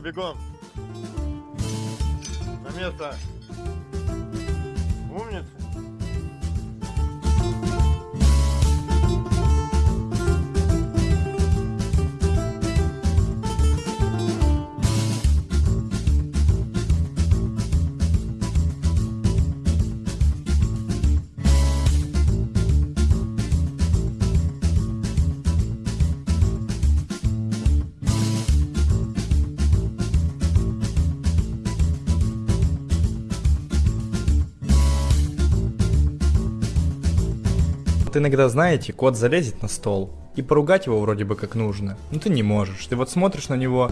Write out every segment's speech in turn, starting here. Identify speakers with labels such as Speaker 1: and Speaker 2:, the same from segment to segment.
Speaker 1: бегом. На место. Умница.
Speaker 2: Вот иногда, знаете, кот залезет на стол, и поругать его вроде бы как нужно, но ты не можешь. Ты вот смотришь на него,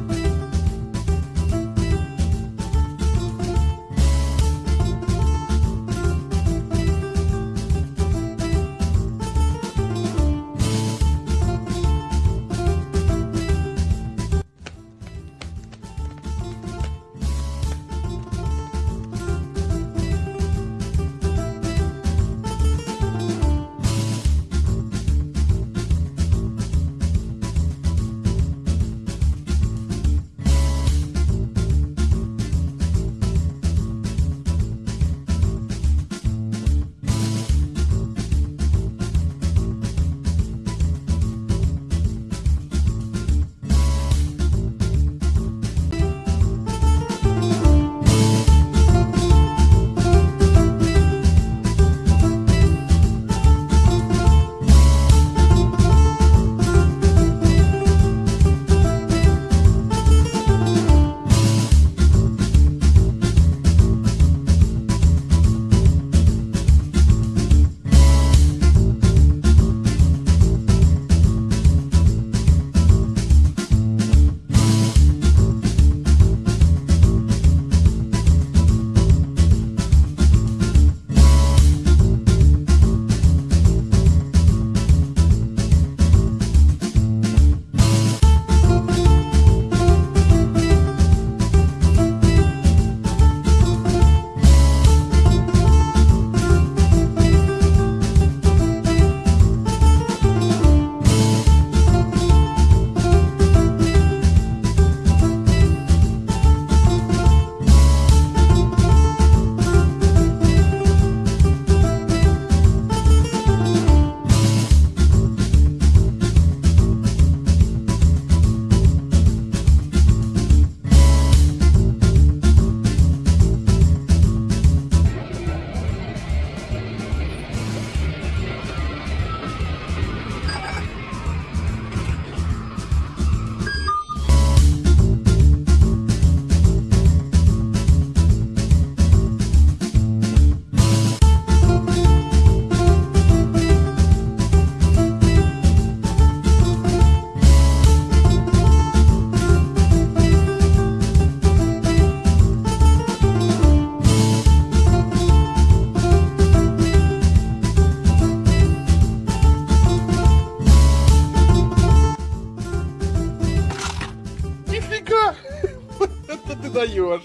Speaker 1: даешь,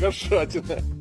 Speaker 1: кошатина.